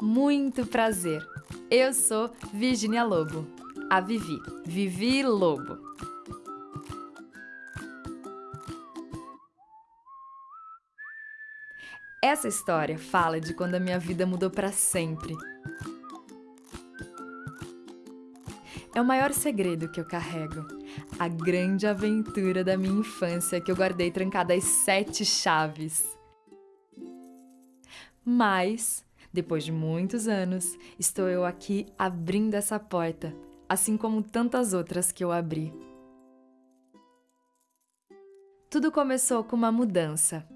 Muito prazer. Eu sou Virginia Lobo. A Vivi. Vivi Lobo. Essa história fala de quando a minha vida mudou para sempre. É o maior segredo que eu carrego. A grande aventura da minha infância que eu guardei trancada às sete chaves. Mas depois de muitos anos, estou eu aqui abrindo essa porta, assim como tantas outras que eu abri. Tudo começou com uma mudança.